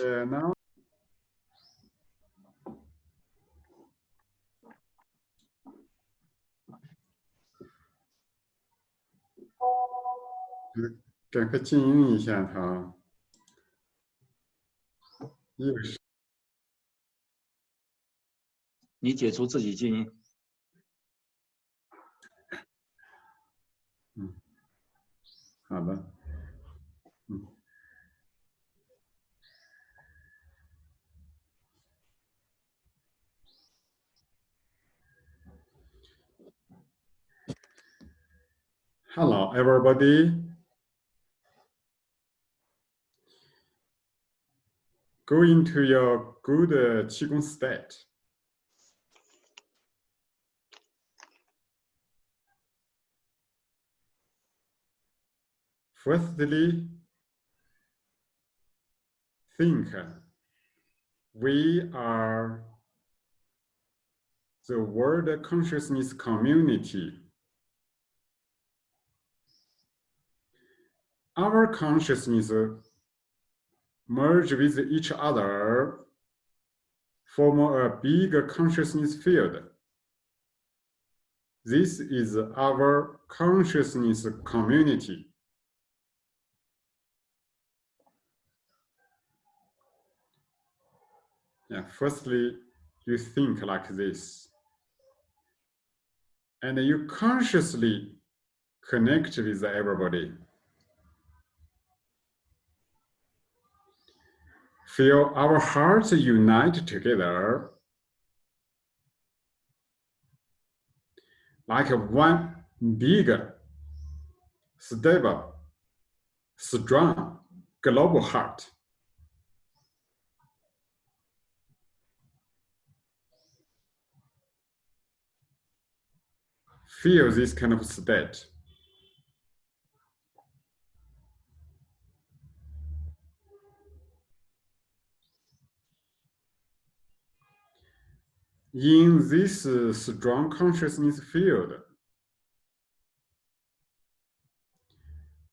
uh, now. Uh, 赶快静音一下它。又是你解除自己静音。嗯，好的。Hello, everybody. Go into your good uh, Qigong state. Firstly, think we are the world consciousness community. Our consciousness merge with each other, form a big consciousness field. This is our consciousness community. Yeah, firstly, you think like this. And you consciously connect with everybody. Feel our hearts unite together like one big, stable, strong global heart. Feel this kind of state. In this uh, strong consciousness field,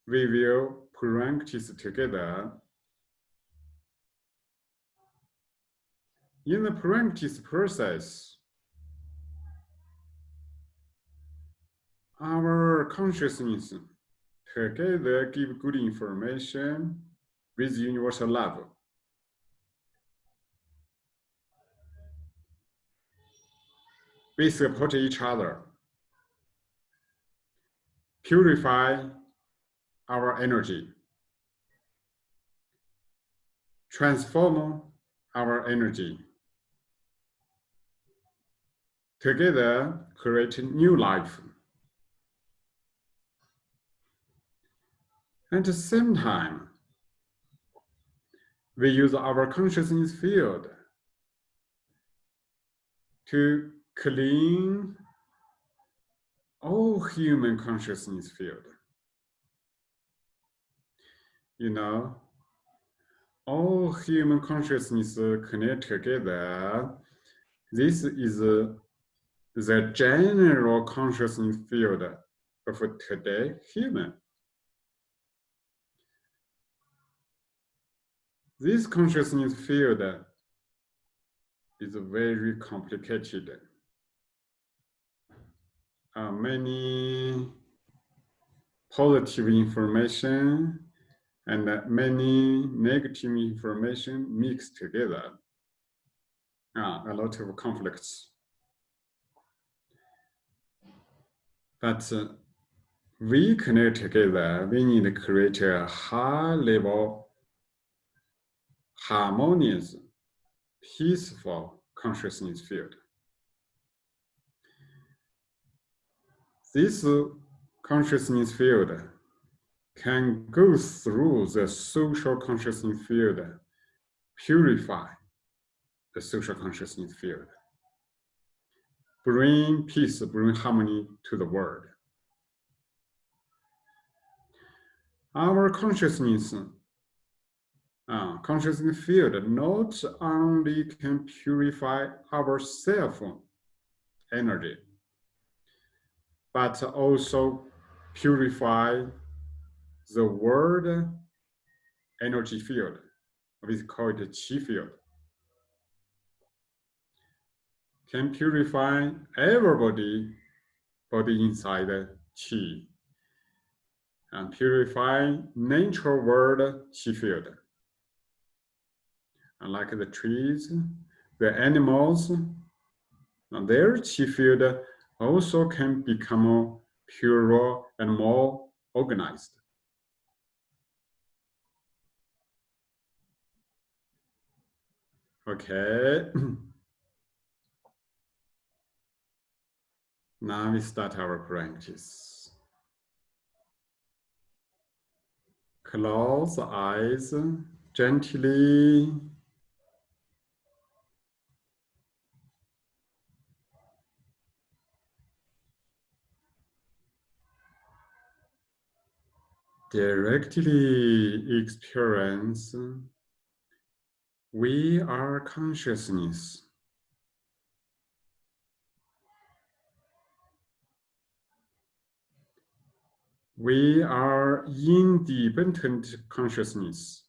we will practice together. In the practice process, our consciousness together give good information with universal love. We support each other, purify our energy, transform our energy, together create new life. At the same time, we use our consciousness field to clean all human consciousness field. You know, all human consciousness connect together. This is the general consciousness field of today human. This consciousness field is very complicated uh, many positive information and uh, many negative information mixed together. Uh, a lot of conflicts. But uh, we connect together, we need to create a high level, harmonious, peaceful consciousness field. This consciousness field can go through the social consciousness field, purify the social consciousness field, bring peace, bring harmony to the world. Our consciousness, uh, consciousness field not only can purify our self energy, but also purify the world energy field, we call it qi field. Can purify everybody body inside qi and purify natural world qi field. And like the trees, the animals, and their qi field also can become purer and more organized. Okay. now we start our practice. Close eyes gently. Directly experience we are consciousness. We are independent consciousness.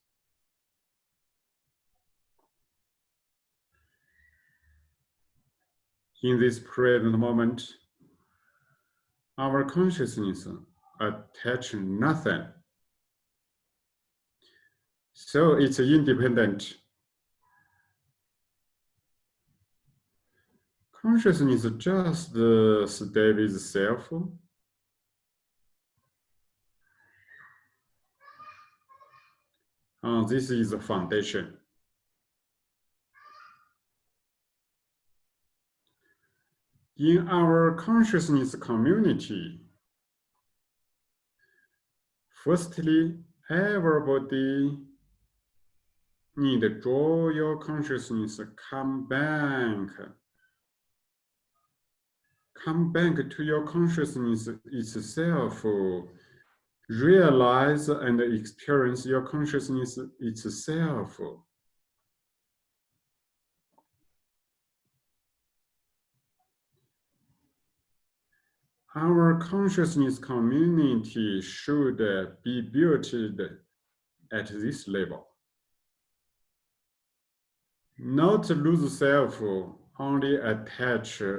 In this present moment, our consciousness attach nothing. So it's independent Consciousness just uh, stay with self. This is the foundation. In our consciousness community, firstly, everybody need draw your consciousness. Come back. Come back to your consciousness itself, realize and experience your consciousness itself. Our consciousness community should uh, be built uh, at this level. Not lose self, only attach uh,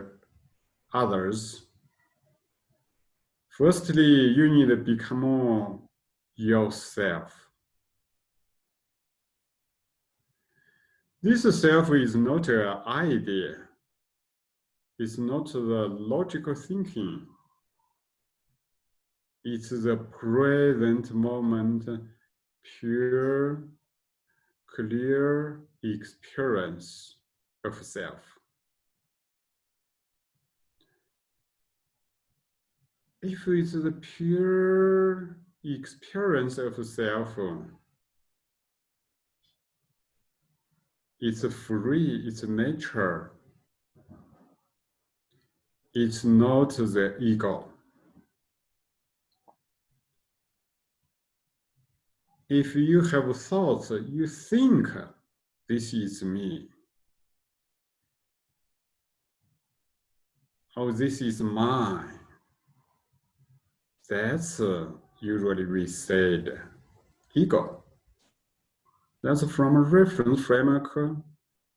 others. Firstly, you need to become yourself. This self is not an idea. It's not the logical thinking. It's the present moment, pure, clear experience of self. if it's the pure experience of self, it's free, it's nature. It's not the ego. If you have thoughts, you think this is me. Oh, this is mine. That's uh, usually we said ego. That's from a reference framework,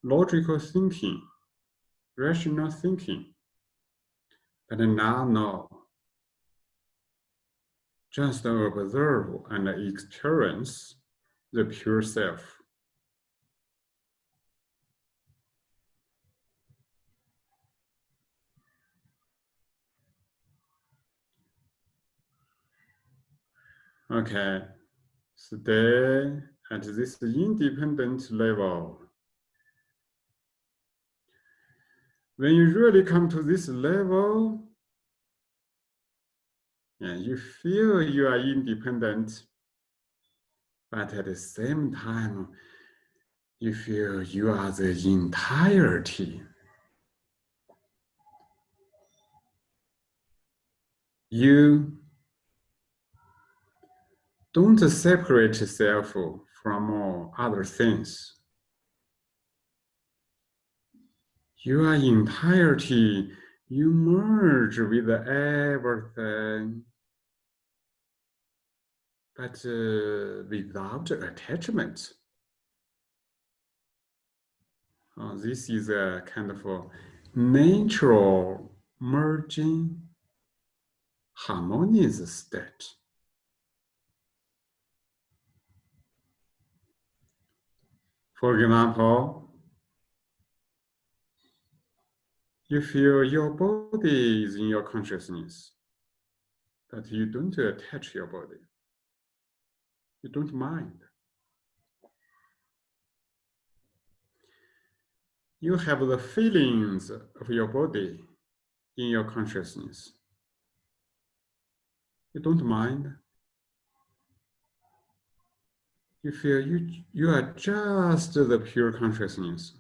logical thinking, rational thinking. But now, no. Just observe and experience the pure self. Okay, stay at this independent level. When you really come to this level, and you feel you are independent, but at the same time, you feel you are the entirety. You don't separate yourself from all other things. You are entirety, you merge with everything, but uh, without attachment. Uh, this is a kind of a natural merging harmonious state. For example, you feel your body is in your consciousness, but you don't attach your body. You don't mind. You have the feelings of your body in your consciousness. You don't mind. You feel you, you are just the pure consciousness.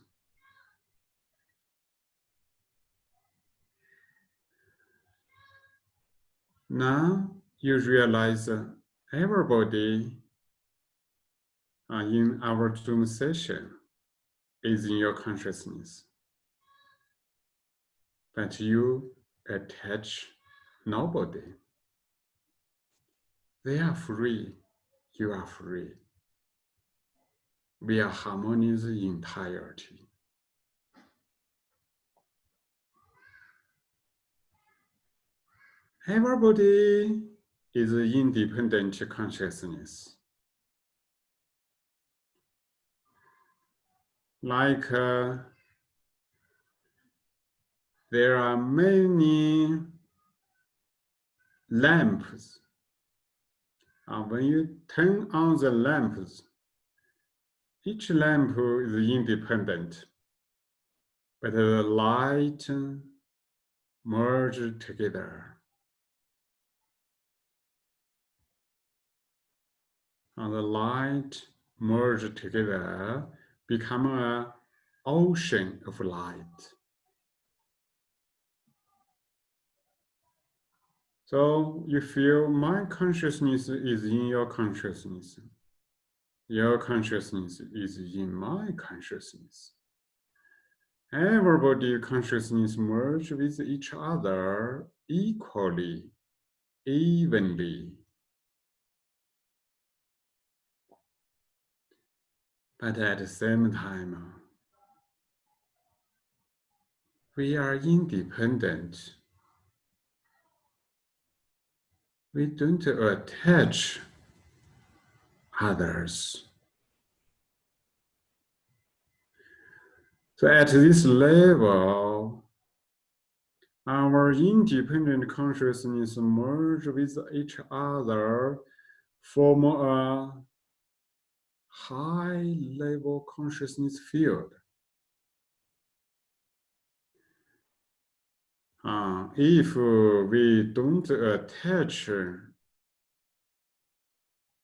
Now you realize everybody uh, in our Zoom session is in your consciousness. But you attach nobody. They are free, you are free. We are harmonious entirety. Everybody is independent consciousness. Like uh, there are many lamps. Uh, when you turn on the lamps, each lamp is independent, but the light merge together. And the light merge together, become an ocean of light. So you feel my consciousness is in your consciousness. Your consciousness is in my consciousness. Everybody consciousness merge with each other equally, evenly. But at the same time, we are independent. We don't attach others. So at this level, our independent consciousness merge with each other, form a uh, high level consciousness field. Uh, if we don't attach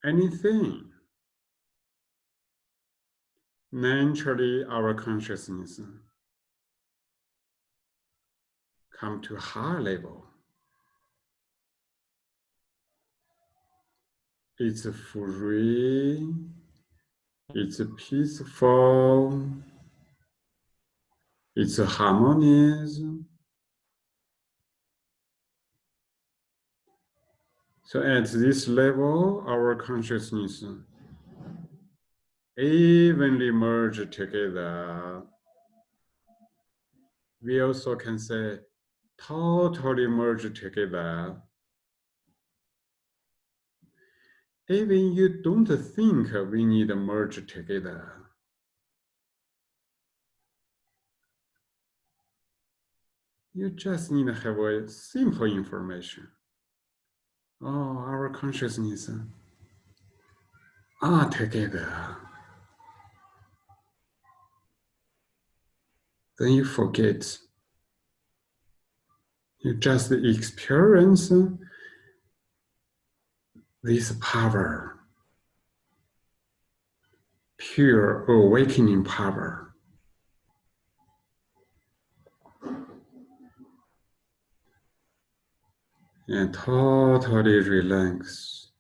anything, naturally our consciousness come to high level. It's free, it's peaceful, it's harmonious. So at this level, our consciousness evenly merge together. We also can say totally merge together. Even you don't think we need to merge together. You just need to have a simple information. Oh, our consciousness are together. Then you forget. You just experience this power, pure awakening power. And totally relax.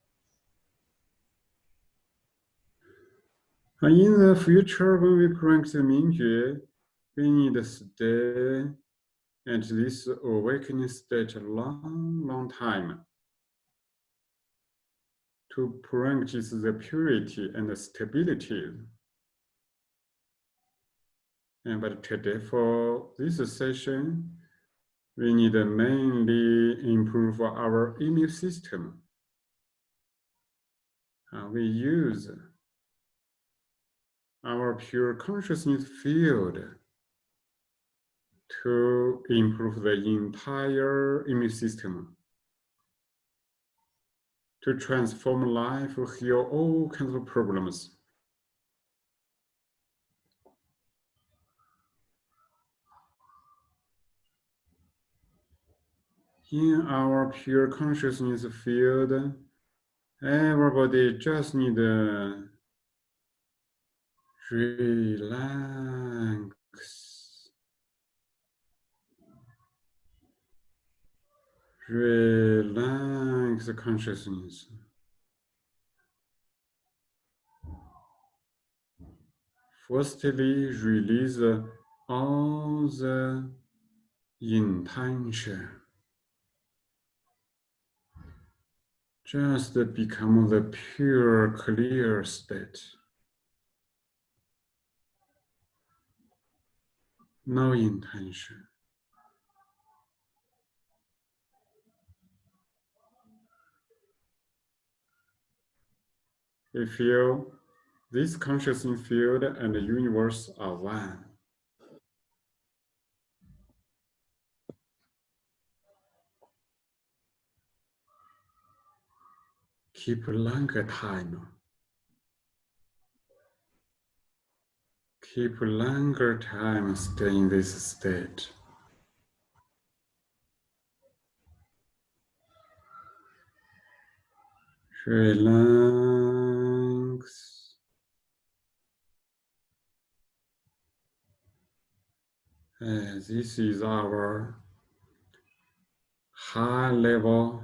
And in the future, when we practice Mingjue, we need to stay at this awakening state a long, long time to practice the purity and the stability. And but today for this session, we need to mainly improve our immune system. Uh, we use our pure consciousness field to improve the entire immune system, to transform life, heal all kinds of problems. In our pure consciousness field, everybody just need to relax. Relax the consciousness. Firstly, release all the intention. Just become the pure, clear state. No intention. We feel this consciousness field and the universe are one. Keep longer time. Keep longer time stay in this state. Uh, this is our high level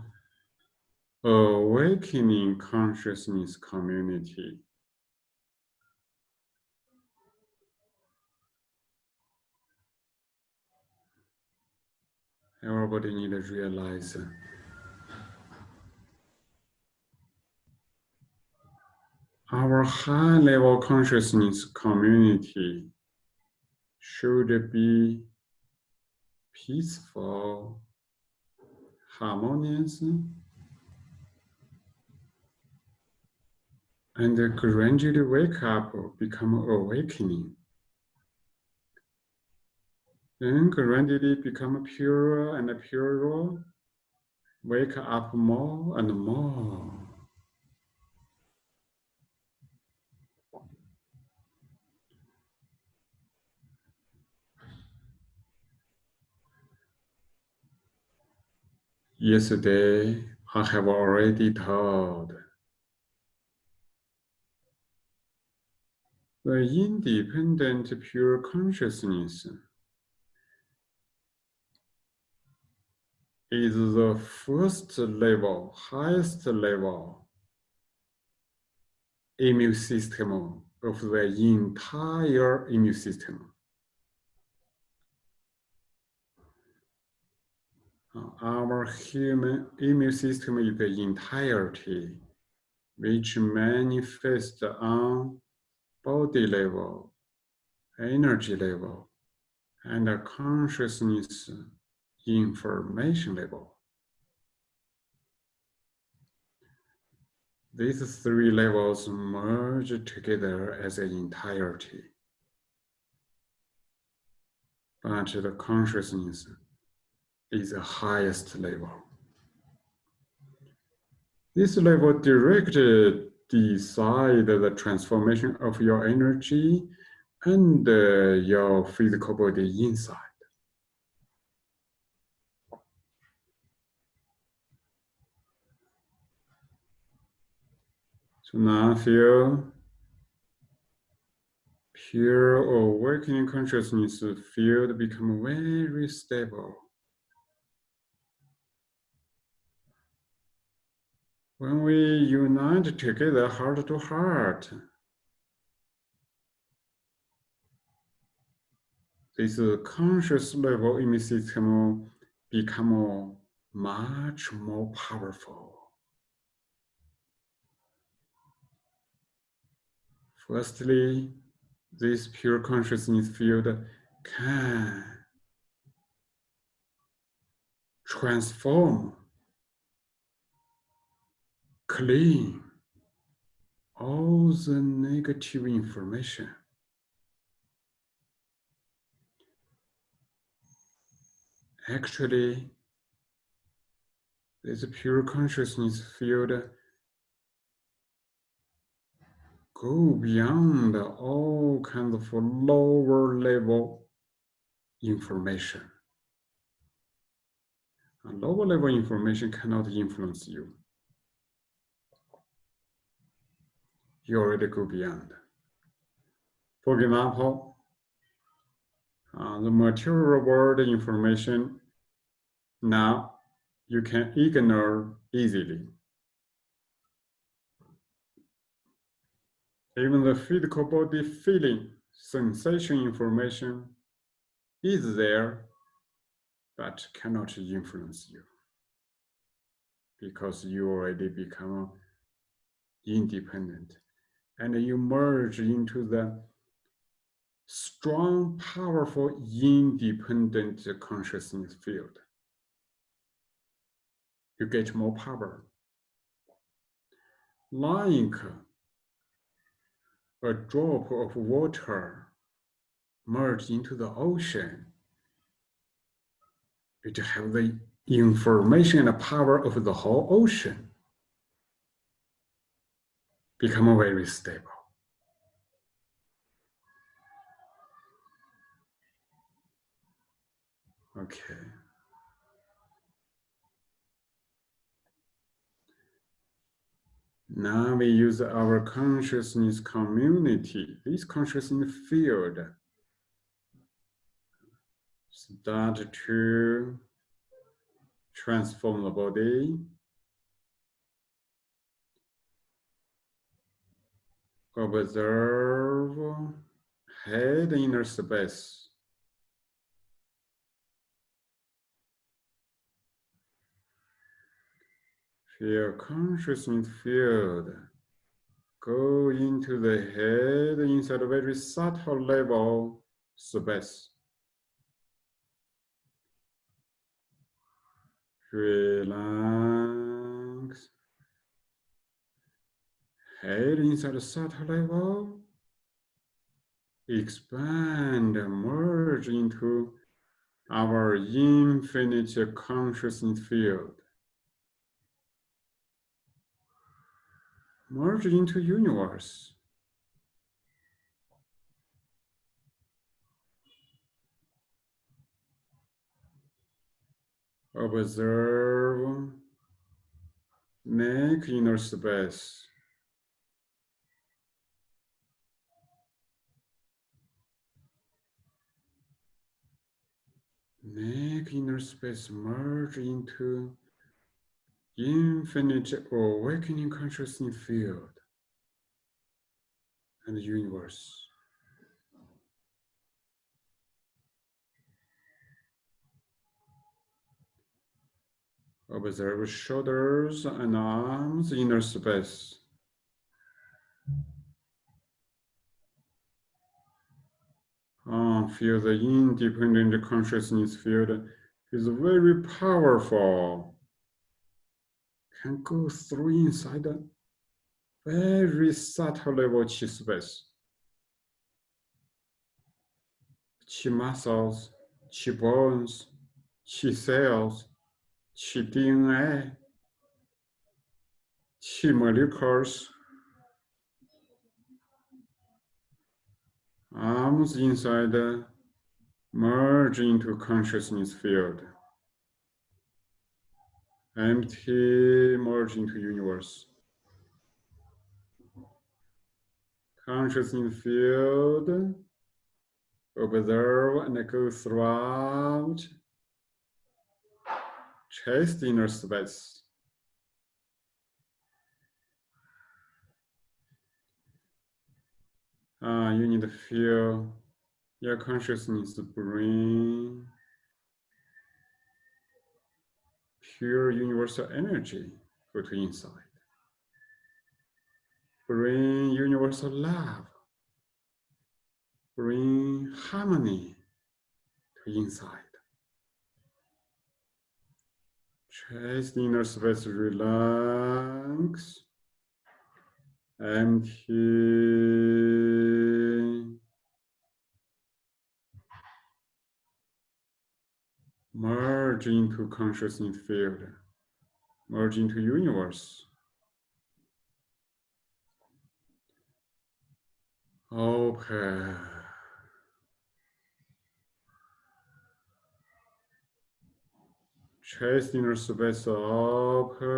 awakening consciousness community. Everybody need to realize our high level consciousness community should be peaceful, harmonious, and gradually wake up, become awakening. Then gradually become purer and purer, wake up more and more. Yesterday, I have already told the independent pure consciousness is the first level, highest level immune system of the entire immune system. Our human immune system is the entirety which manifests on body level, energy level, and consciousness information level. These three levels merge together as an entirety. But the consciousness is the highest level. This level directly decide the transformation of your energy and uh, your physical body inside. So now feel pure awakening consciousness field become very stable. When we unite together heart to heart, this conscious level immune system become much more powerful. Firstly, this pure consciousness field can transform, clean all the negative information. Actually, this pure consciousness field go beyond all kinds of lower level information. A lower level information cannot influence you. You already go beyond. For example, uh, the material world information now you can ignore easily. Even the physical body feeling, sensation information is there, but cannot influence you because you already become independent and you merge into the strong, powerful, independent consciousness field. You get more power. Like a drop of water merged into the ocean. It have the information and the power of the whole ocean. Become very stable. Okay. Now we use our consciousness community, this consciousness field, start to transform the body. Observe head inner space. Feel consciousness field go into the head inside a very subtle level space. Relax. Head inside a subtle level. Expand and merge into our infinite consciousness field. merge into universe. Observe, make inner space. Make inner space merge into infinite awakening consciousness field and universe. Observe shoulders and arms, inner space. Ah, oh, feel the independent consciousness field is very powerful can go through inside a very subtle level chi space. Chi muscles, chi bones, chi cells, chi DNA, chi molecules, arms inside merge into consciousness field empty merge into universe. Consciousness field, observe and go throughout chest inner space. Uh, you need to feel your consciousness bring pure universal energy go to inside. Bring universal love. Bring harmony to inside. Chest inner space relax. Empty. Merge into consciousness field. Merge into universe. Open. Chest inner space open.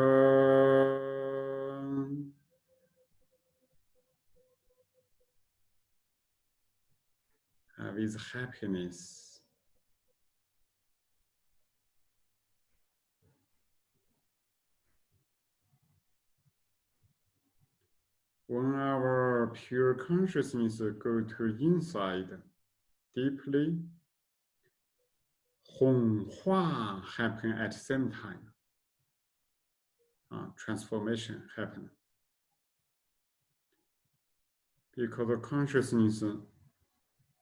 Uh, with happiness. When our pure consciousness go to inside deeply, Hong Hua happen at the same time. Uh, transformation happen. Because the consciousness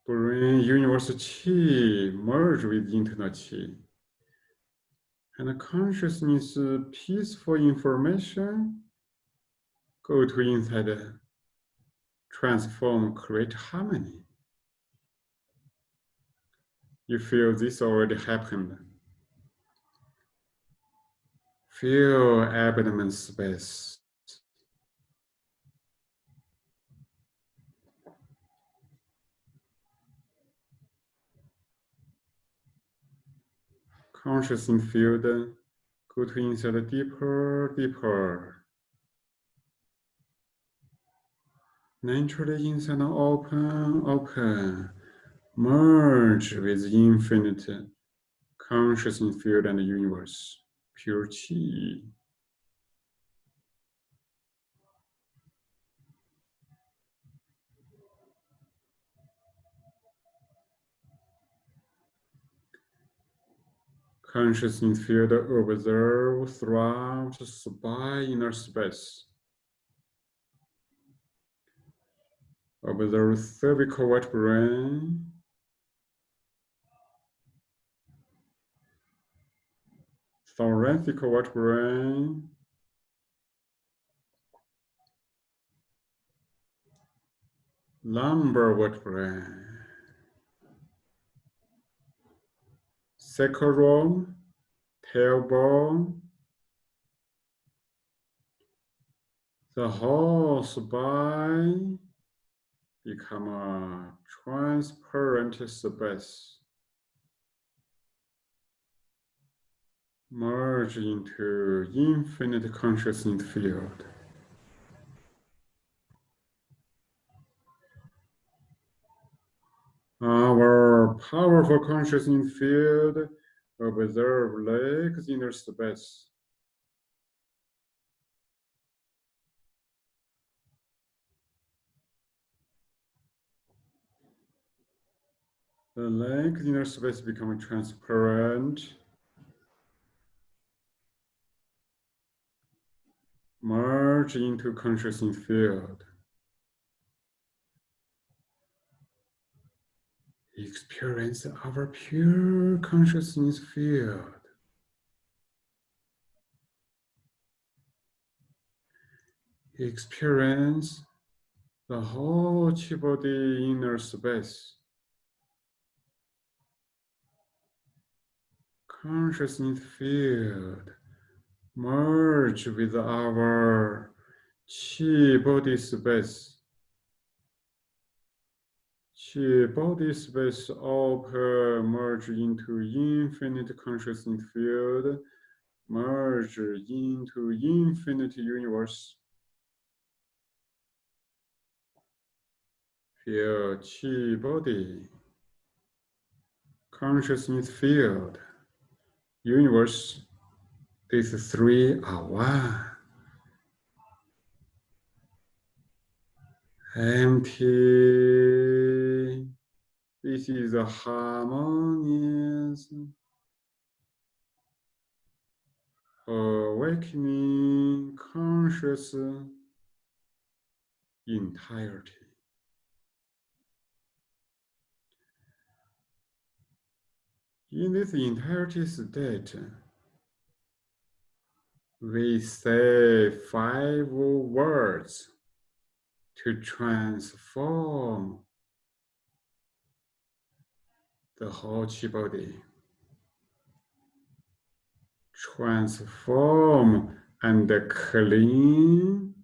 universal chi merge with internal chi. And consciousness peaceful information go to inside, transform, create harmony. You feel this already happened. Feel abdomen space. Consciousness field go to inside deeper, deeper. Naturally inside open, open merge with infinite consciousness field and universe, pure chi. Consciousness field observe throughout spine inner space. Observe cervical vertebrae, thoracic vertebrae, lumbar vertebrae, sacrum, tailbone, the whole spine become a transparent space. Merge into infinite consciousness field. Our powerful consciousness field observe legs inner space. The legs inner space become transparent. Merge into consciousness field. Experience our pure consciousness field. Experience the whole chi body inner space. Consciousness field merge with our chi body space. Chi body space open, merge into infinite consciousness field, merge into infinite universe. Feel chi body, consciousness field, universe. These three are one. Empty. This is a harmonious awakening conscious entirety. In this entirety state, we say five words to transform the whole body. Transform and clean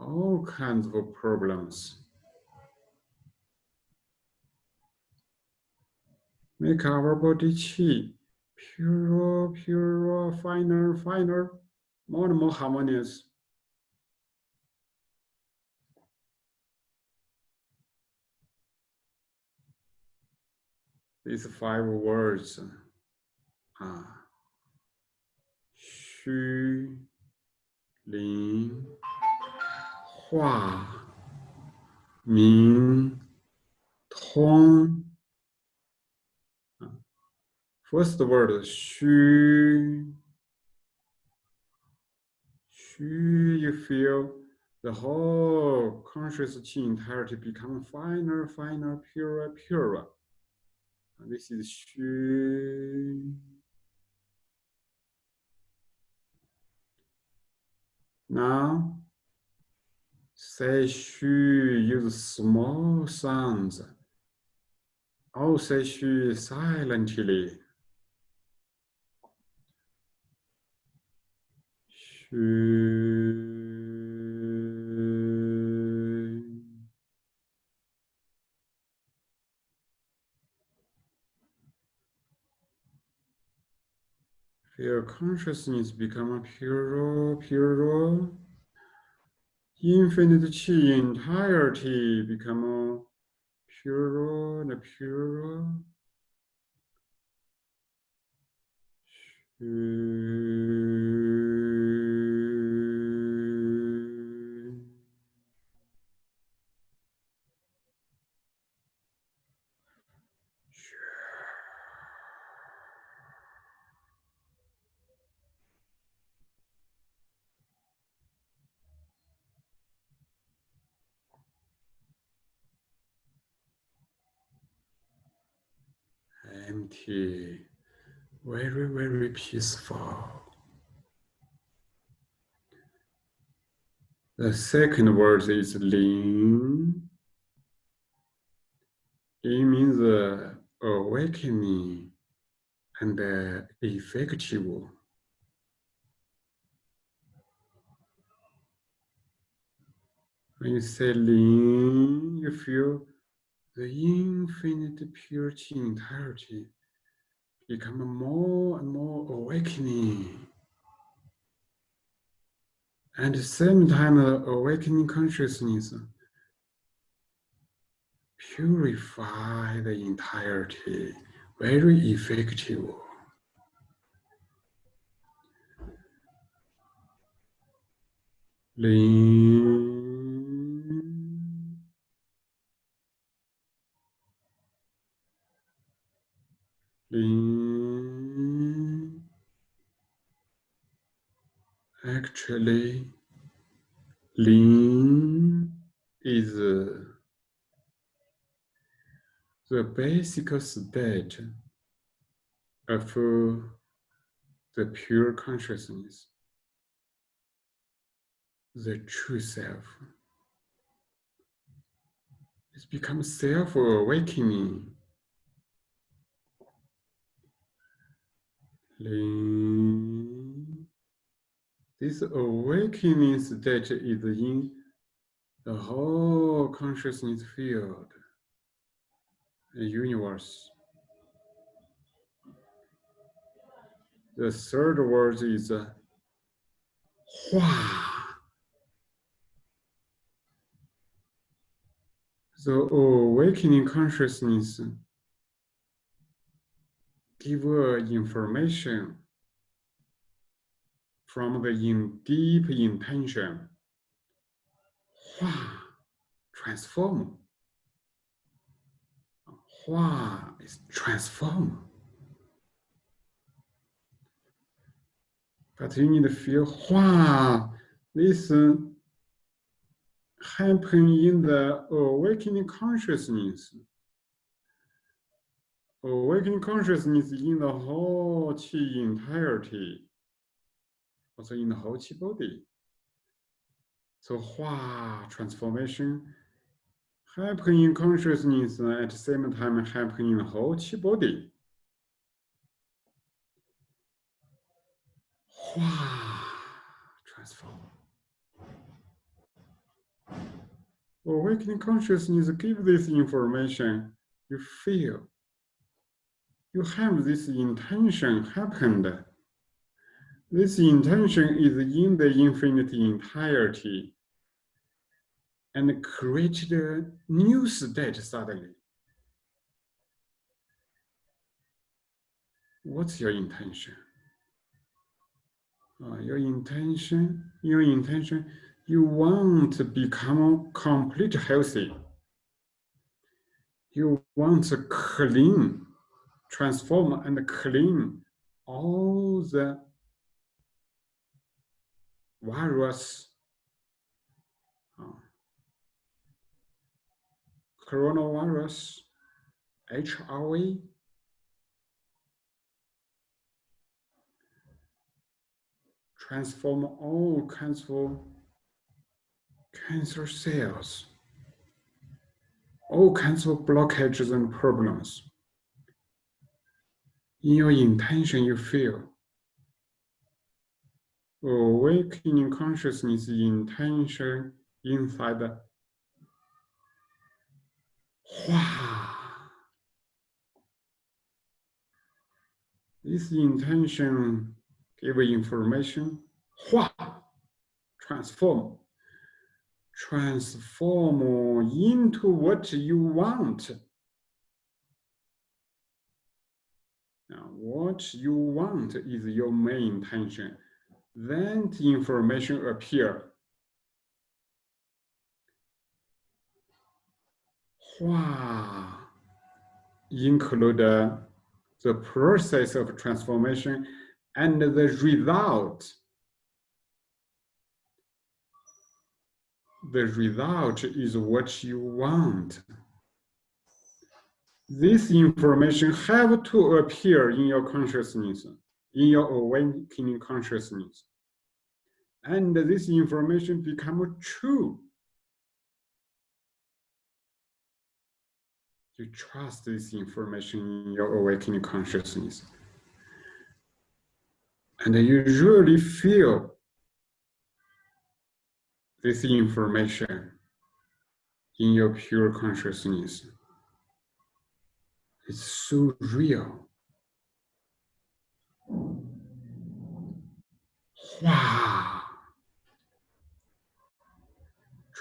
all kinds of problems. Make our body chi purer, purer, finer, finer, more and more harmonious. these five words are ah. Xu Lin Hua Ming Tong. Ah. First word, Xu. Xu, you feel the whole conscious qi entirety become finer, finer, purer, purer and this is Xu. Now, say Xu. use small sounds. Oh, say shu silently. Xu. Feel consciousness become purer, purer. Infinite chi entirety become purer and purer. Empty, very, very peaceful. The second word is Lin. It means uh, awakening and uh, effective. When you say Lin, you feel the infinite purity entirety become more and more awakening. And at the same time, uh, awakening consciousness purify the entirety, very effective. Lin, Lin. Actually, Lin is uh, the basic state of uh, the pure consciousness, the true self. It's become self-awakening. Lin. This awakening state is in the whole consciousness field, the universe. The third word is uh, Hua. The awakening consciousness give uh, information from the in deep intention. Hua, transform. Hua is transform. But you need to feel Hua, this happen in the awakening consciousness. awakening consciousness in the whole qi entirety, also in the whole body. So hua transformation happening in consciousness at the same time happening in the whole body. Hua transform. Awakening consciousness give this information, you feel. You have this intention happened. This intention is in the infinity entirety and created a new state suddenly. What's your intention? Uh, your intention, your intention you want to become complete healthy. You want to clean, transform and clean all the virus, uh, coronavirus, HIV, transform all kinds of cancer cells, all kinds of blockages and problems. In your intention, you feel Э, awakening consciousness intention inside the. This intention give information, transform transform into what you want. Now, what you want is your main intention. Then the information appear. Hua include the process of transformation and the result the result is what you want. This information have to appear in your consciousness, in your awakening consciousness. And this information become true. You trust this information in your awakening consciousness. And you really feel this information in your pure consciousness It's so real. Wow.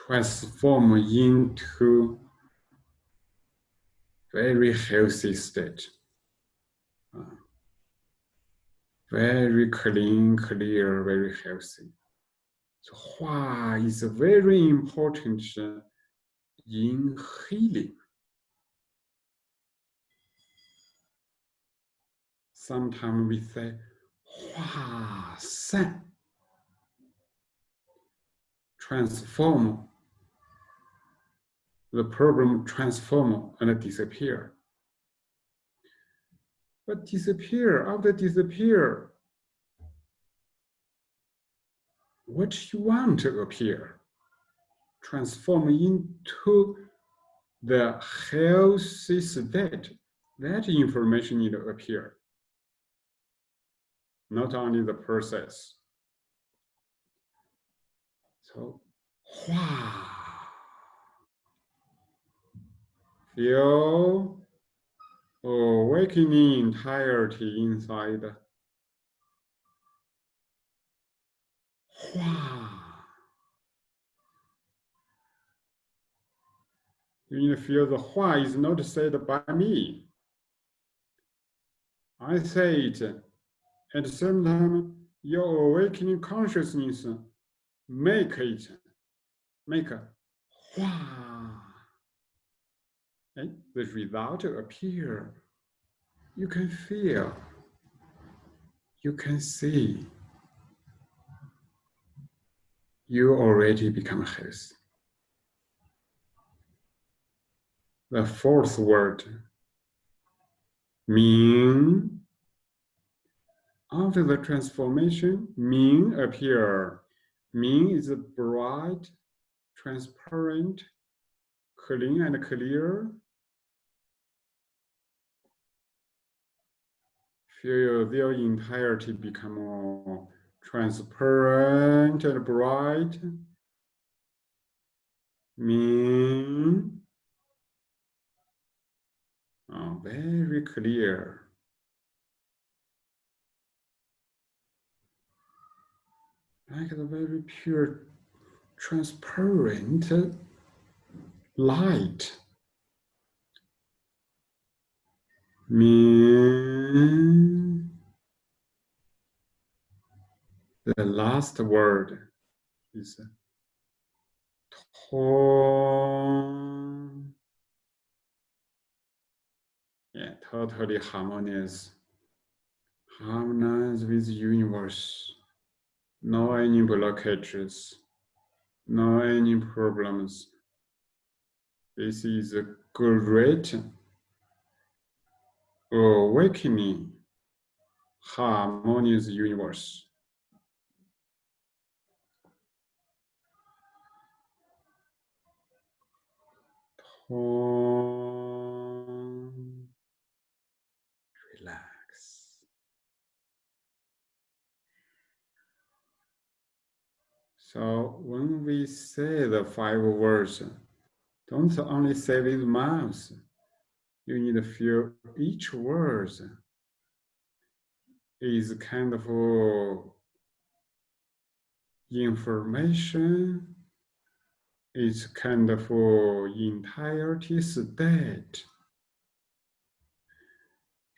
Transform into very healthy state. Very clean, clear, very healthy. So Hua is very important in healing. Sometimes we say Hua San, transform the problem transform and disappear. But disappear, after disappear, what you want to appear, transform into the healthy state, that information need to appear. Not only the process. So, wow. Feel oh, awakening entirety inside. You feel the Hua is not said by me. I say it. At the same time, your awakening consciousness make it, make a Hua. And the result appear. You can feel, you can see you already become his. The fourth word, Ming. After the transformation, Ming appear. Ming is a bright, transparent, clean and clear. Feel their entirety become more transparent and bright. Ming. Oh, very clear. Like the very pure, transparent light. The last word is Tong. Yeah, totally harmonious. Harmonize with the universe. No any blockages. No any problems. This is a great awakening oh, harmonious universe. Tong, So when we say the five words, don't only say with mouth. You need to feel each word is kind of information it's kind of entirety state.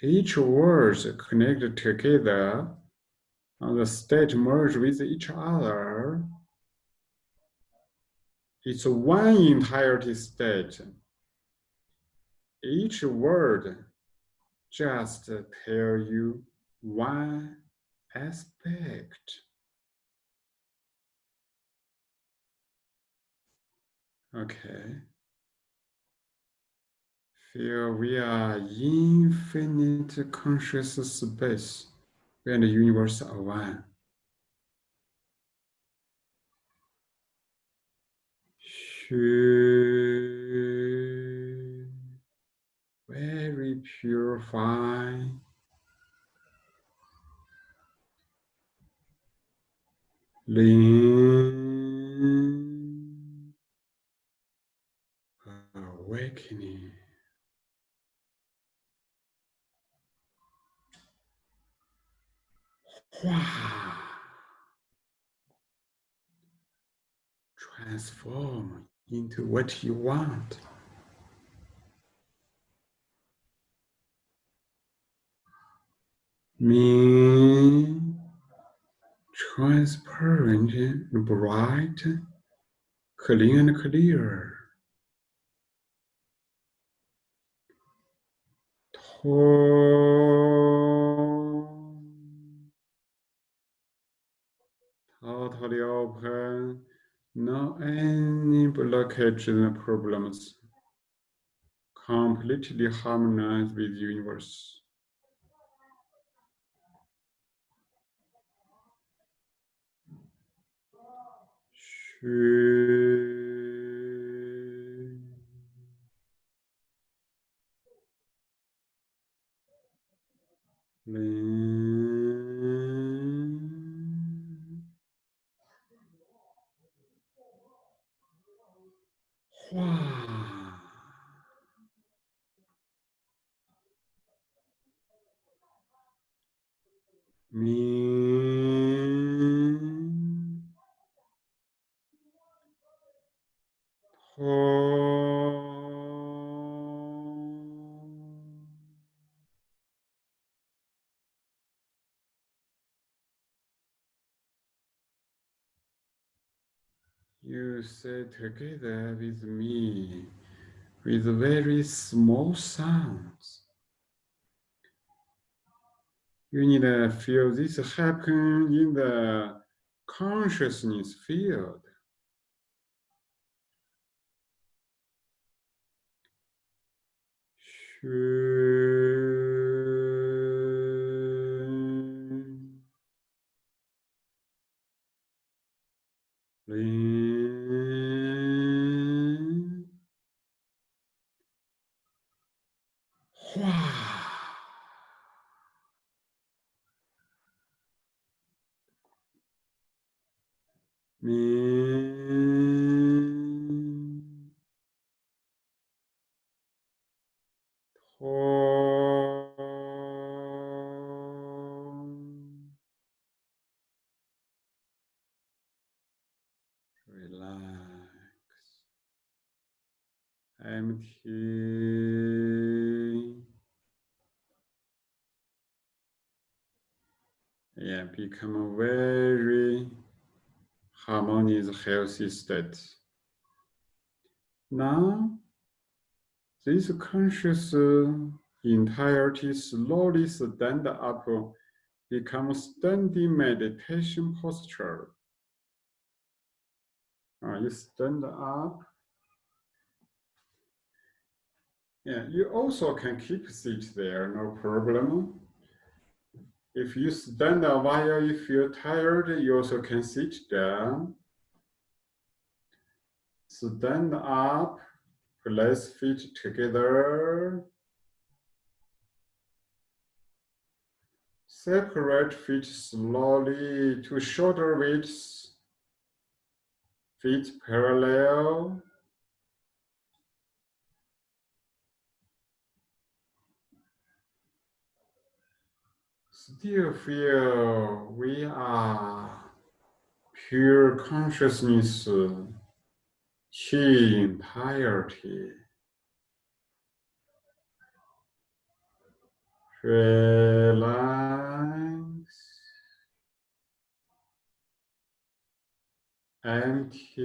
Each word connected together and the state merge with each other. It's one entirety state. Each word just tell you one aspect. Okay. Feel we are infinite conscious space and the universe are one. Very purifying. Lin. Into what you want. Me transparent bright, clean and clear. Totally open, no any blockage and problems. Completely harmonized with universe. You say together with me with very small sounds you need to feel this happen in the consciousness field. Shun, 明通 relax. Empty yeah become very harmonious healthy state. Now this conscious uh, entirety slowly stand up become standing meditation posture. Uh, you stand up. Yeah you also can keep seat there no problem if you stand a while, if you feel tired, you also can sit down. Stand up, place feet together. Separate feet slowly to shoulder widths. Feet parallel. Still feel we are pure consciousness, chi entirety. Relax, empty.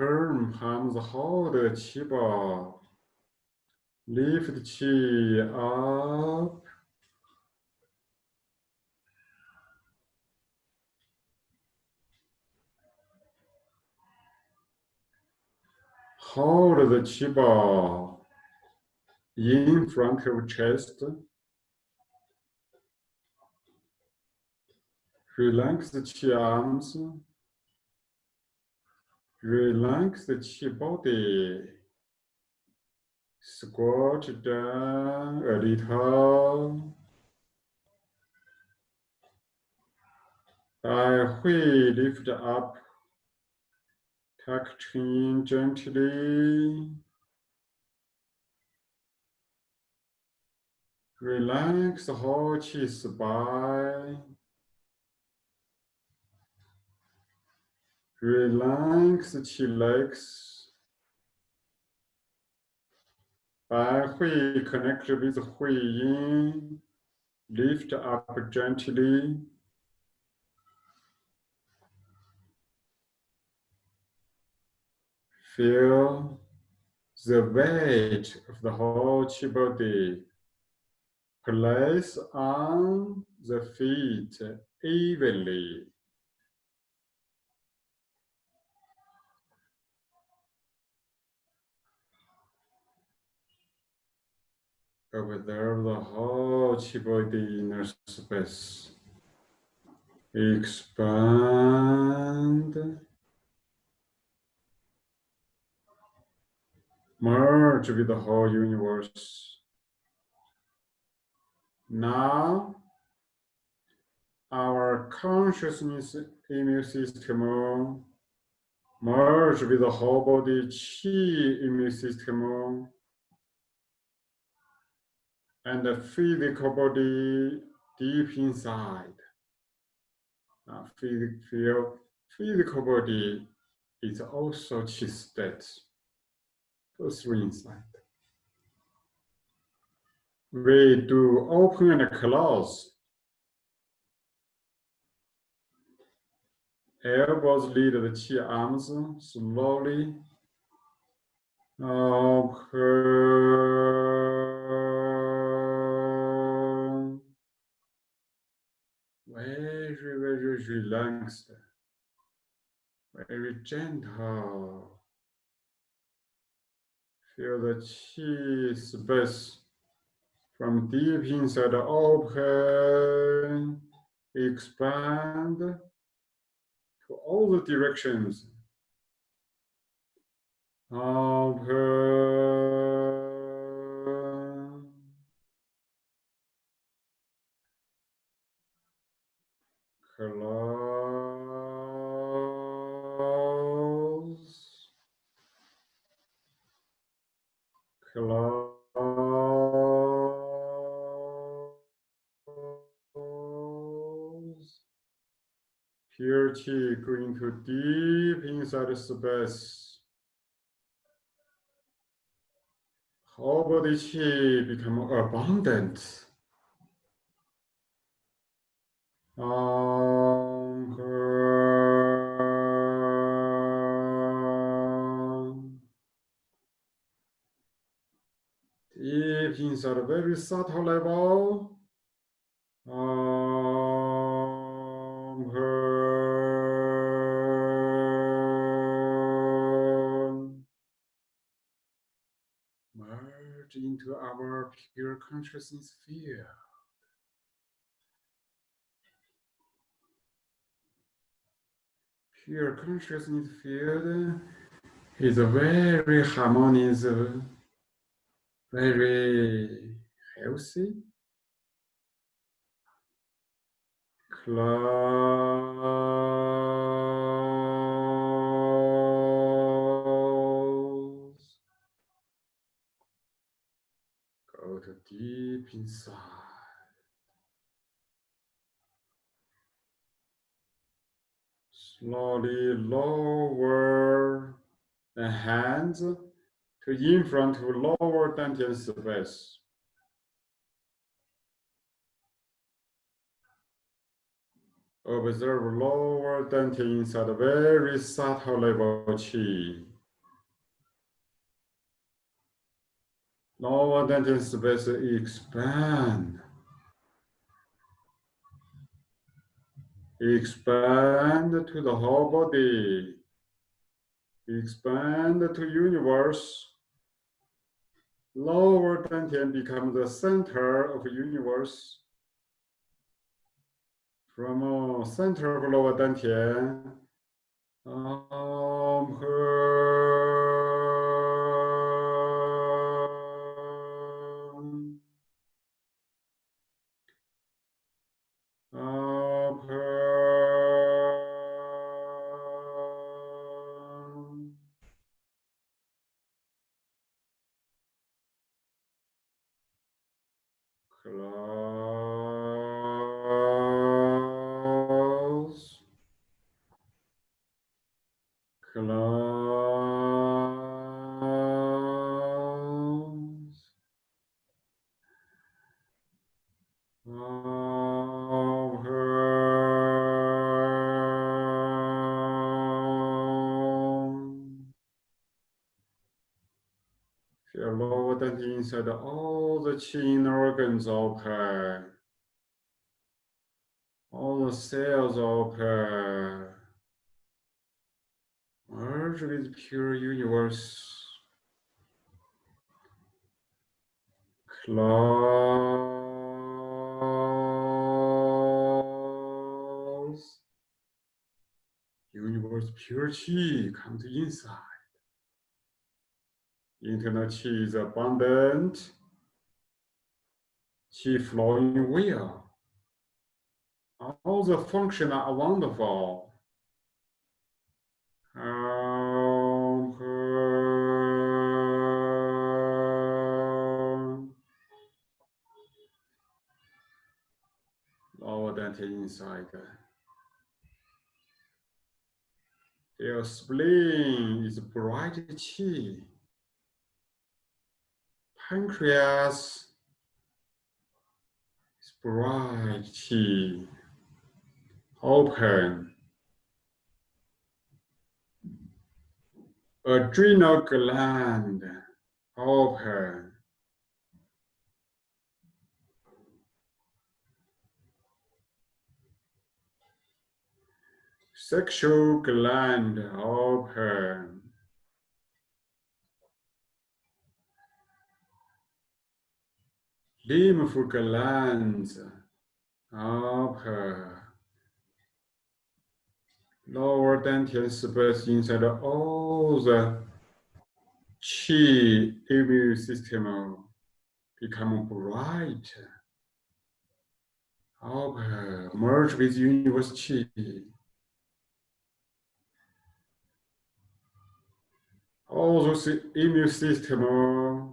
Turn palms, hold the ball. Lift qi up. Hold the Chiba in front of chest. Relax the arms. Relax the chi body. Squat down a little. I will lift up. Tuck chin gently. Relax the whole chi spine. Relax the chillax. Bai Hui connect with Hui Yin. Lift up gently. Feel the weight of the whole chi body. Place on the feet evenly. Observe the whole chi body inner space. Expand. Merge with the whole universe. Now, our consciousness immune system merge with the whole body chi immune system and the physical body deep inside. Uh, feel physical body is also chi state. Through inside. We do open and close. Elbows lead the chi arms slowly. Open. Relaxed. Very gentle. Feel the chi space from deep inside open, expand to all the directions. Open. Close. Close. Pure chi going to deep inside the space. Whole body chi become abundant. Anchor. Uh, Deep inside a very subtle um, level. Anchor. Merge into our pure consciousness field. Pure consciousness field is a very harmonious, very healthy. Close. Go to deep inside. Slowly lower the hands to in front to lower dantian space. Observe lower dantian inside very subtle level chi. Lower dantian space expand. Expand to the whole body. Expand to universe. Lower dantian become the center of universe. From uh, center of lower dantian, um, um, Close. Open. Feel lower than inside all the chin organs open. All the cells open. Pure universe. Close. Universe pure chi comes inside. Internal chi is abundant. Chi flowing well. All the functions are wonderful. Inside. Your spleen is bright chi. Pancreas is bright chi. Open. Adrenal gland open. Sexual gland open. lymph glands upper lower dantian space inside all the qi immune system become bright. Upper merge with universe qi. All those immune system uh,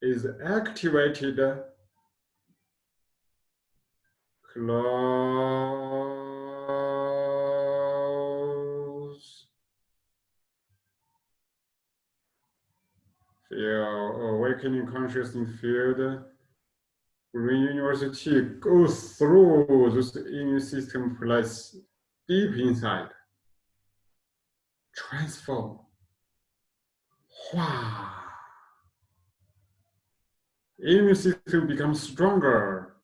is activated. Close. Feel awakening consciousness field. Green university goes through this immune system place deep inside. Transform immune system becomes stronger.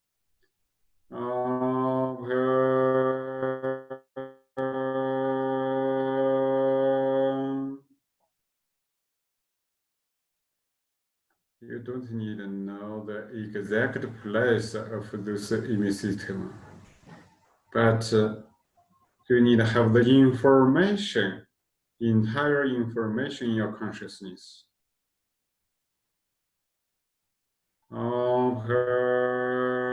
Uh, you don't need to know the exact place of this immune system, but uh, you need to have the information, entire information in your consciousness. of her.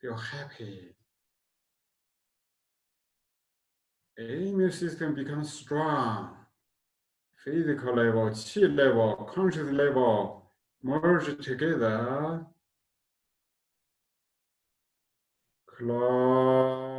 Feel happy. Immune system becomes strong. Physical level, chi level, conscious level merge together. Close.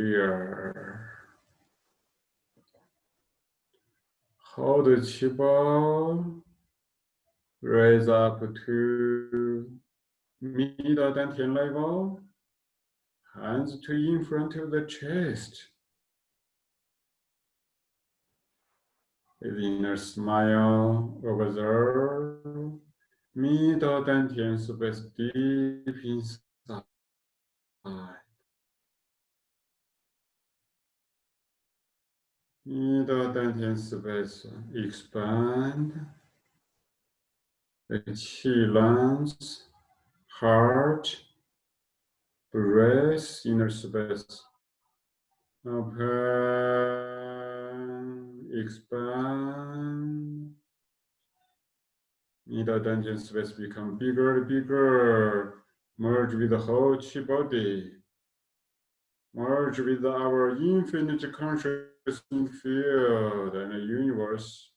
Clear. Hold the chi ball, raise up to middle dantian level hands to in front of the chest. With inner smile, observe middle dantian space deep inside. Middle dantian space expand. The lungs, heart, breath, inner space. Open, expand. Middle dantian space become bigger and bigger. Merge with the whole chi body. Merge with our infinite consciousness field and the universe.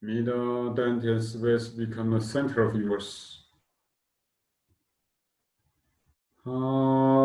Middle dantian space become the center of universe. Expand.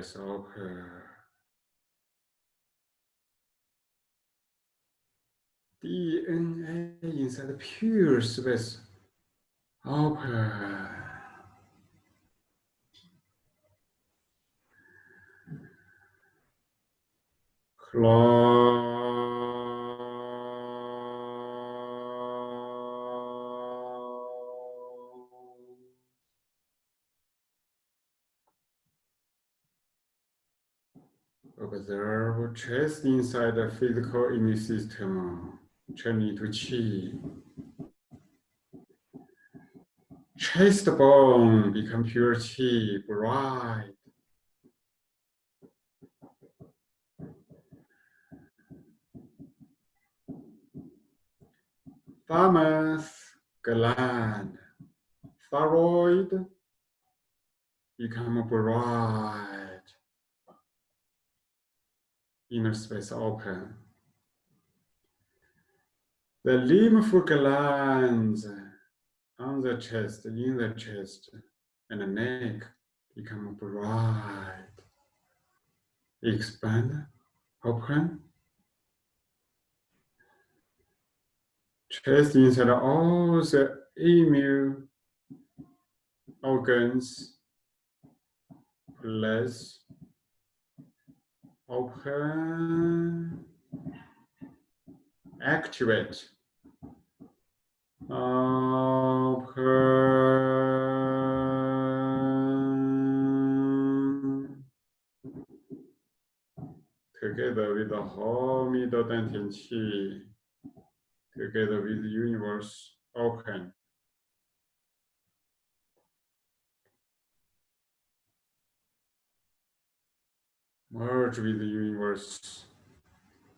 The open. DNA inside the pure space open. Inside the physical immune system, turning to chi. Chest bone become pure qi, bright. Thymus gland, thyroid become bright. Inner space ah, open. The lymph glands on the chest, in the chest, and the neck become bright. Expand, open. Chest inside all the immune organs, plus open, activate, open, together with the whole middle dantian qi, together with the universe open. Merge with the universe.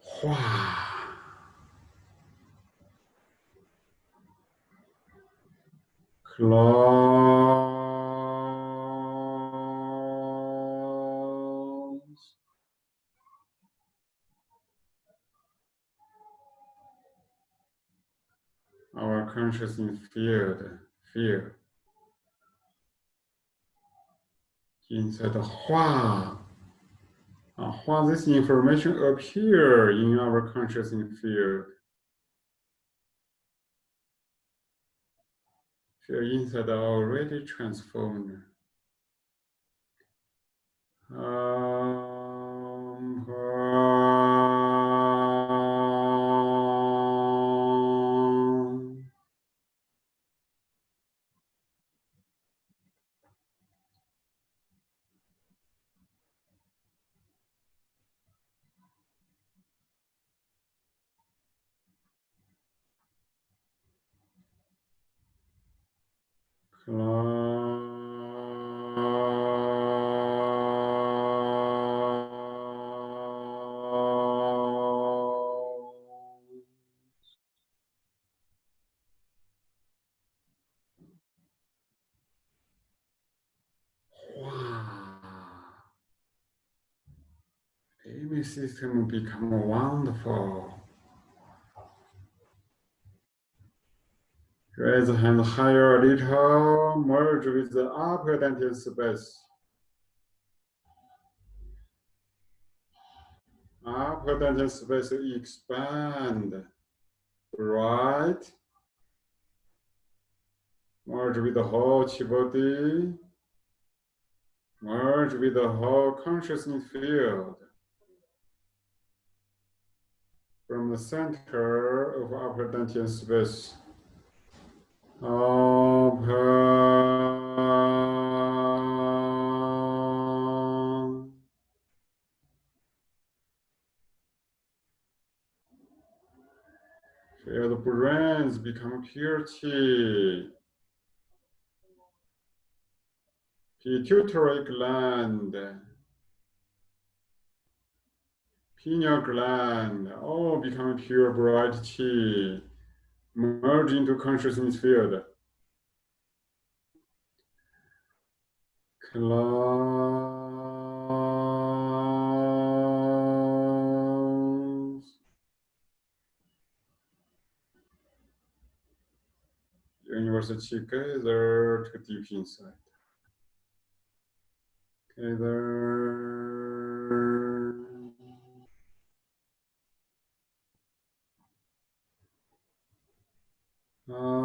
Hua. Close. Our consciousness field, field. Inside the Hua uh, while this information appear in our consciousness field, field inside are already transformed. Um, System become wonderful. Raise the hand higher a little, merge with the upper dantian space. Upper dantian space expand. Right. Merge with the whole chi body. Merge with the whole consciousness field. From the center of upper dantian space. Open. Feel the brains become purity. Pituitary gland, pineal gland, all oh, become pure bright chi, merge into consciousness field. Close. Universal chi gather to deep inside. Gather. Om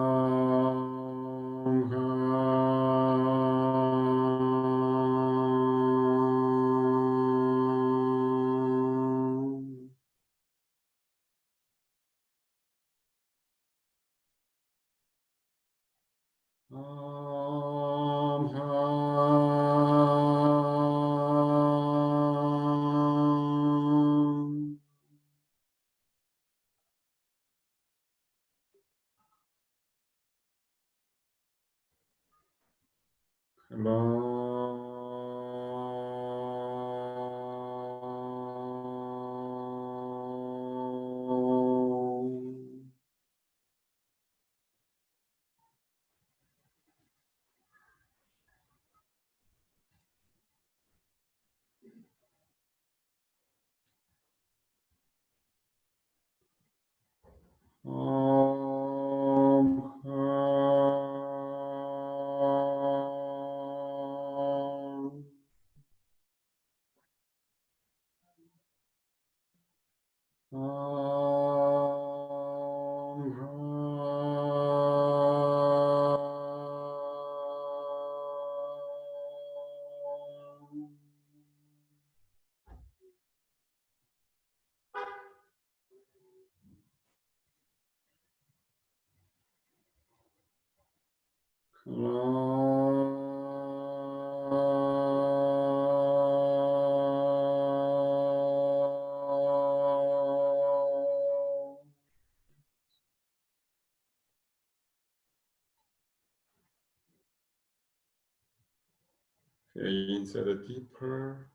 Okay, inside deeper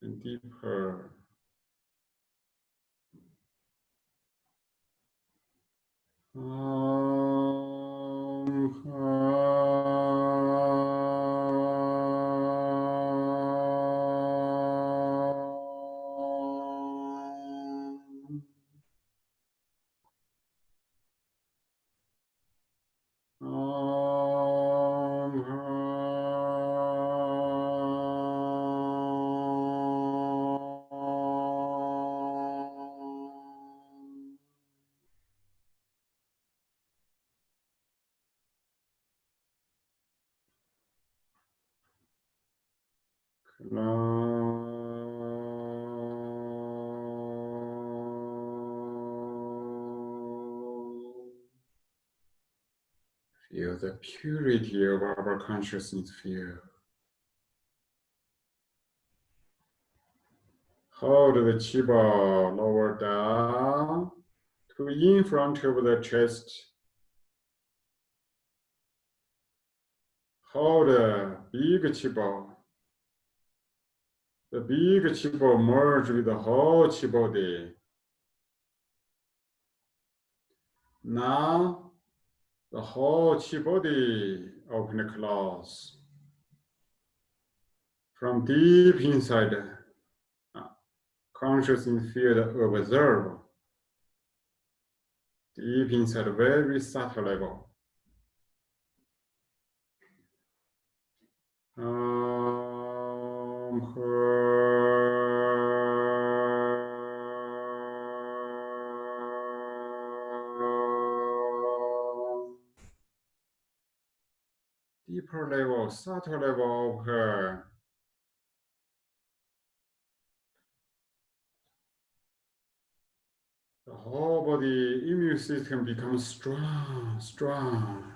and deeper. Om purity of our consciousness field. Hold the chi ball lower down to in front of the chest. Hold the big chi ball. The big chi ball merge with the whole chi body. Now, the whole chi body and close. From deep inside, uh, consciousness field observe. Deep inside, very subtle level. Om Deeper level, subtle level of her. The whole body immune system becomes strong, strong.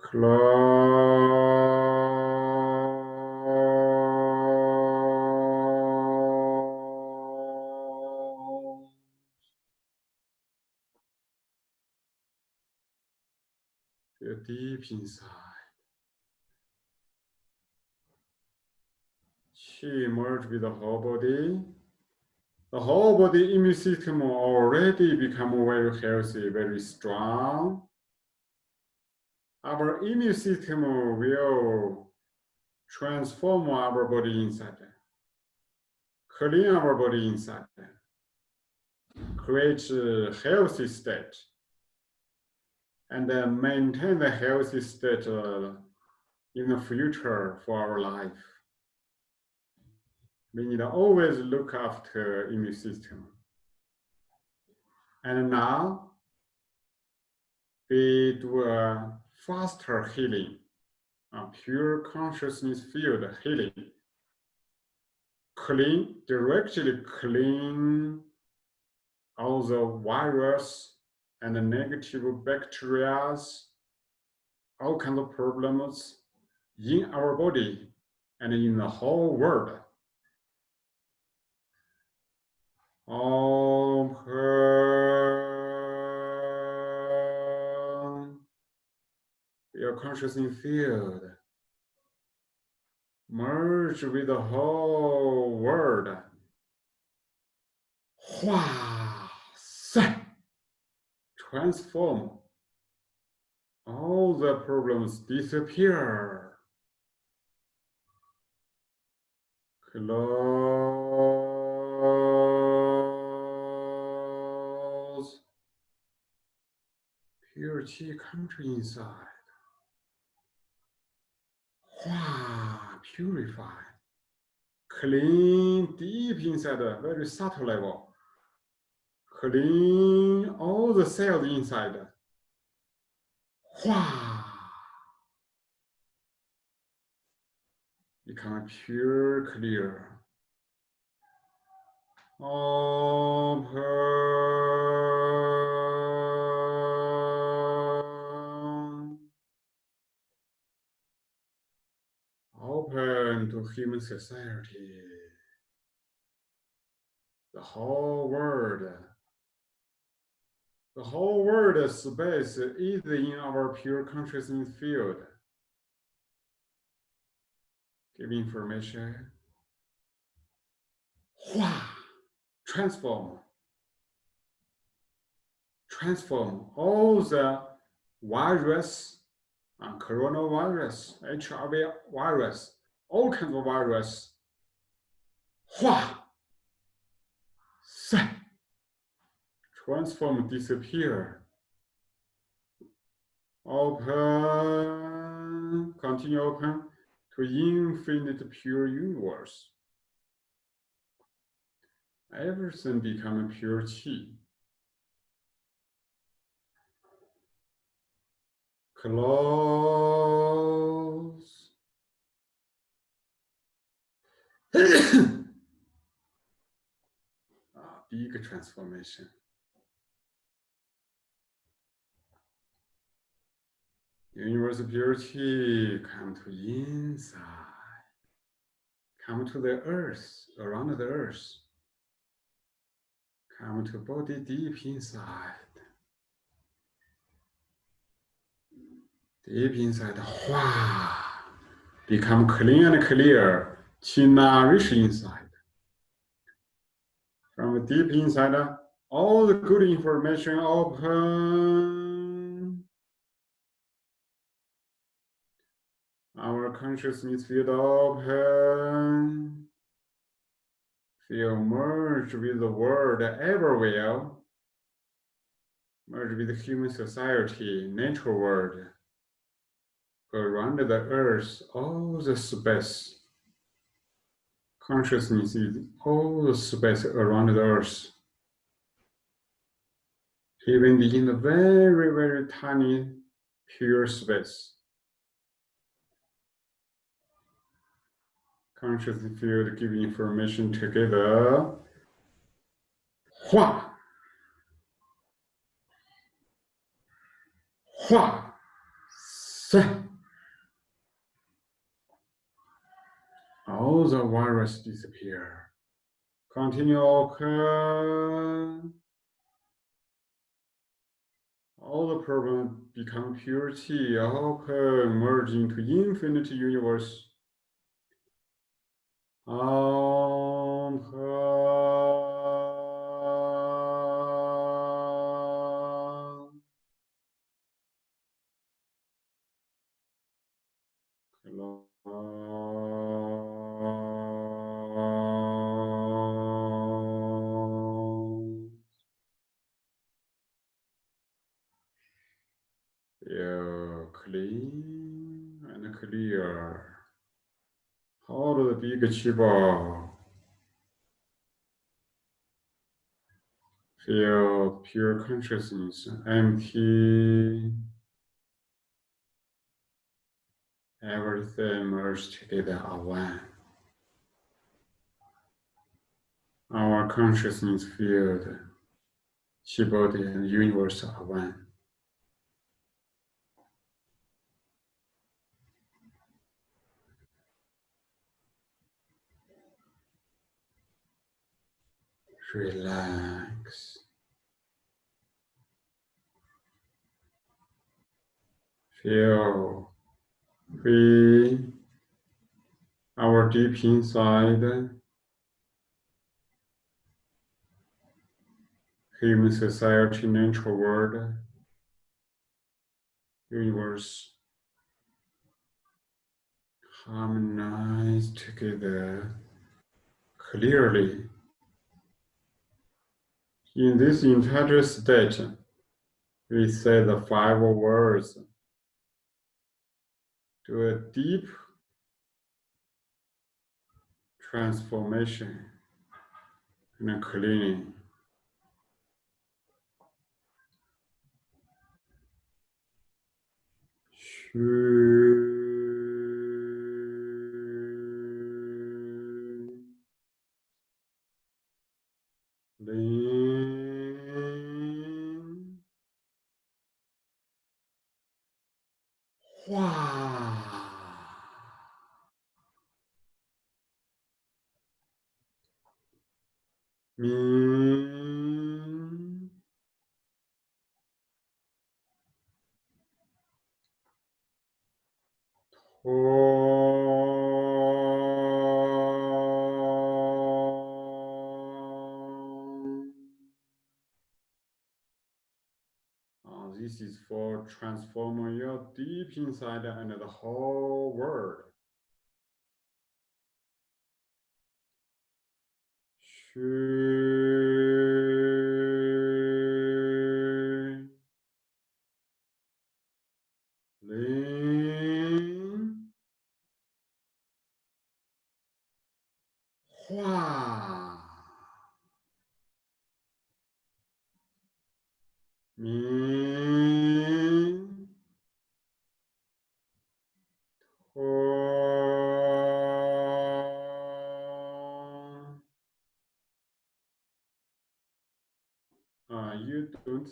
Close. Feel deep inside. Chi merge with the whole body. The whole body immune system already become very healthy, very strong. Our immune system will transform our body inside, clean our body inside, create a healthy state, and then maintain the healthy state uh, in the future for our life. We need to always look after immune system. And now we do a faster healing, a pure consciousness field healing. Clean, directly clean all the virus and the negative bacteria, all kinds of problems in our body and in the whole world. Om pure consciousness field. Merge with the whole world. Hua Transform. All the problems disappear. Close. Pure chi country inside. Hua, purify. Clean deep inside, very subtle level. Clean all the cells inside. Hua. become pure clear. Open. Open to human society. The whole world. The whole world space is in our pure consciousness field give information. Hua, transform. Transform all the virus, uh, coronavirus, HIV virus, all kinds of virus. Hua, sai. Transform, disappear. Open, continue open to infinite pure universe. Everything become pure chi. Close. Ah, big transformation. Universal purity come to inside, come to the earth, around the earth, come to body deep inside. Deep inside, Hua, become clean and clear, to nourish inside. From deep inside, all the good information open Our consciousness field open. Feel merged with the world everywhere. Merge with human society, nature world. Around the earth, all the space. Consciousness is all the space around the earth. Even in the very, very tiny, pure space. Conscious field give information together. Hua. Hua. Se. All the virus disappear. Continue occur. All the problem become pure chi, open, merge into infinite universe. Om Chiba. Feel pure consciousness, empty. Everything merged together are one. Our consciousness field, chi body and universe are one. Relax. feel free our deep inside human society, natural world, universe harmonize together clearly. In this entire stage, we say the five words to a deep transformation and cleaning. Lin deep inside and the whole world. 虚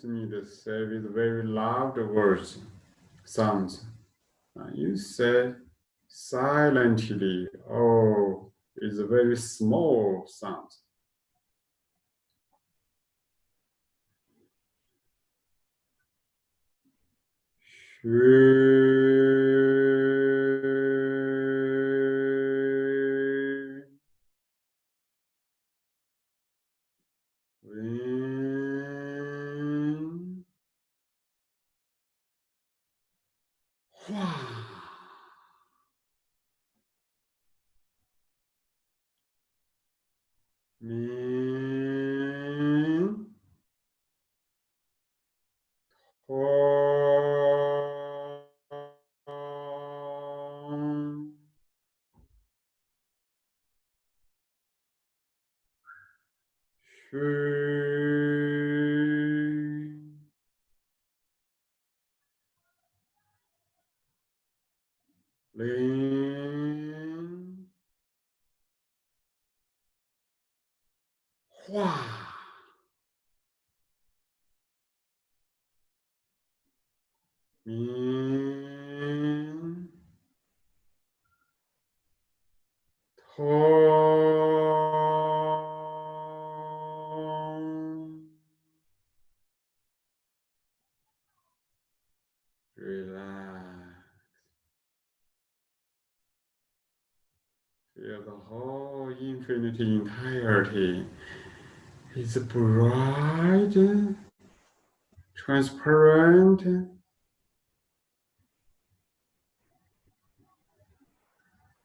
need to say with very loud words, sounds. Uh, you say silently, oh, it's a very small sound. Shui. Infinity entirety is bright, transparent,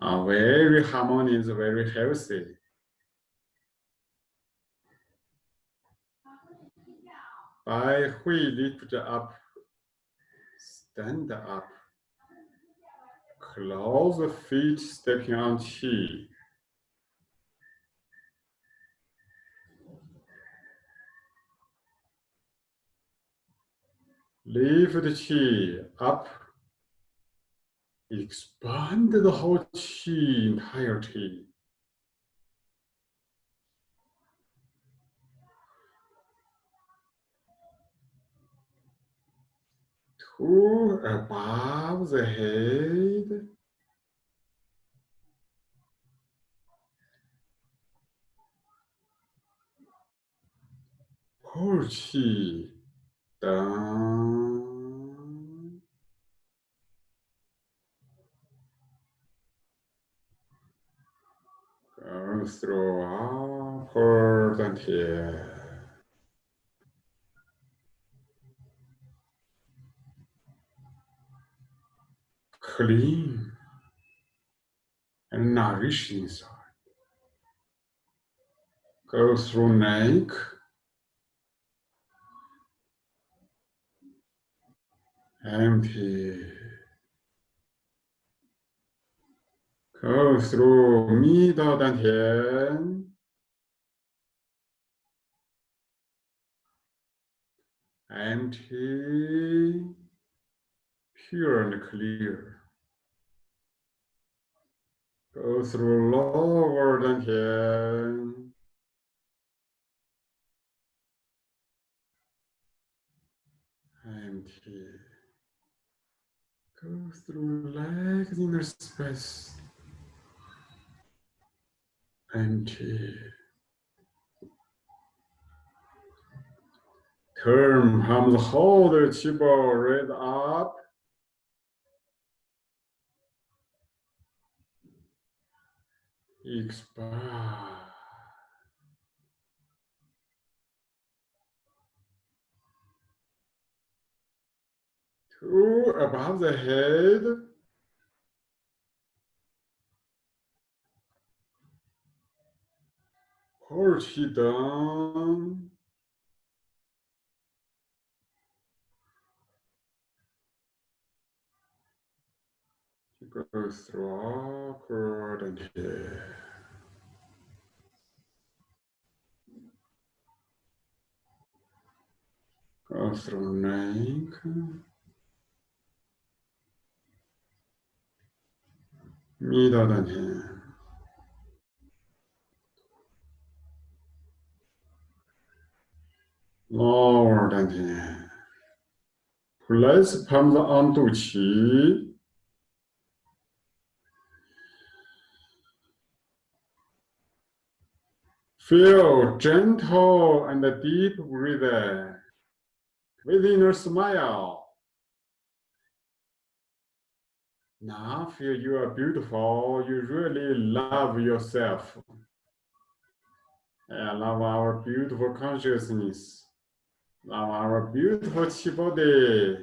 uh, very harmonious, very healthy. By Hui lift up, stand up, close the feet, stepping on chi. Lift the chi up, expand the whole chi entirety. To above the head. Chi down, Go through upward and here. Clean and nourish inside. Go through neck. Empty. Go through middle dantian. Empty, pure and clear. Go through lower dantian. Empty. Go through legs inner space. Empty. Turn palms, hold the chi ball right up. Expand. Two above the head. Hold chi down. Go through awkward and here. Go through neck. Middle and here. Lower than here. Place palms on 肚脐。Feel gentle and deep breathing within your smile. Now feel you are beautiful. You really love yourself. I love our beautiful consciousness. Love our beautiful body.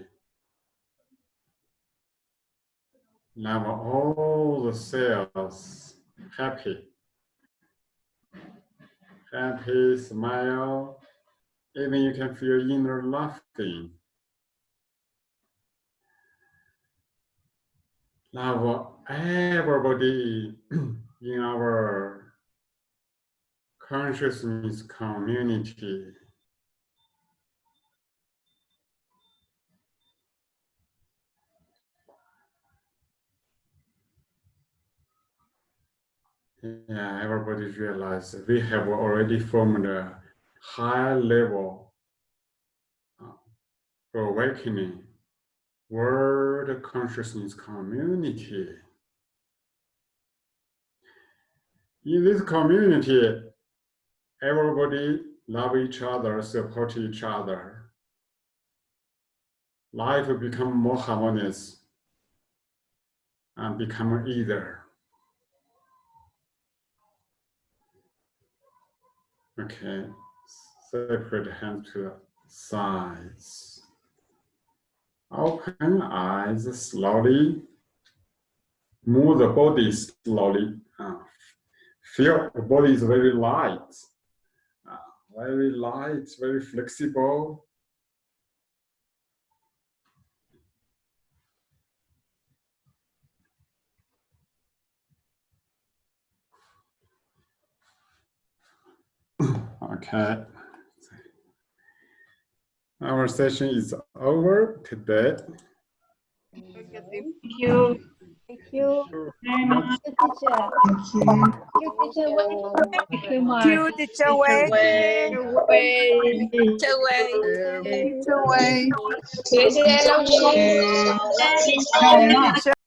Love all the cells. Happy happy, smile, even you can feel inner laughing. Love everybody in our consciousness community. Yeah, everybody realize we have already formed a high level uh, awakening world consciousness community. In this community, everybody love each other, support each other. Life become more harmonious and become easier. Okay, separate hand to the sides. Open eyes slowly. Move the body slowly. Uh, feel the body is very light. Uh, very light, very flexible. Okay. Our session is over to bed. Thank you. Thank you. Thank you, teacher. Thank you, teacher. Thank you, teacher. Way. Way. Teacher way. Teacher way. Teacher way. Teacher way.